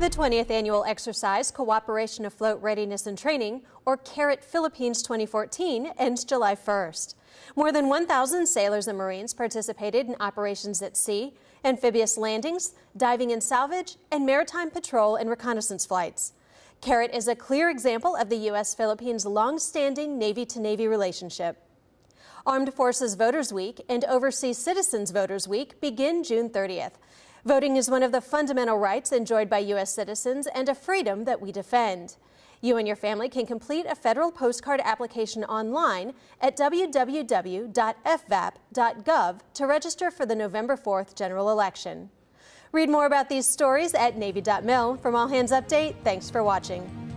The 20th annual exercise, Cooperation Afloat Readiness and Training, or CARAT Philippines 2014, ends July 1st. More than 1,000 sailors and Marines participated in operations at sea, amphibious landings, diving and salvage, and maritime patrol and reconnaissance flights. CARAT is a clear example of the U.S.-Philippines long-standing Navy-to-Navy relationship. Armed Forces Voters Week and Overseas Citizens Voters Week begin June 30th. Voting is one of the fundamental rights enjoyed by U.S. citizens and a freedom that we defend. You and your family can complete a federal postcard application online at www.fvap.gov to register for the November 4th general election. Read more about these stories at Navy.mil. From All Hands Update, thanks for watching.